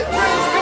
It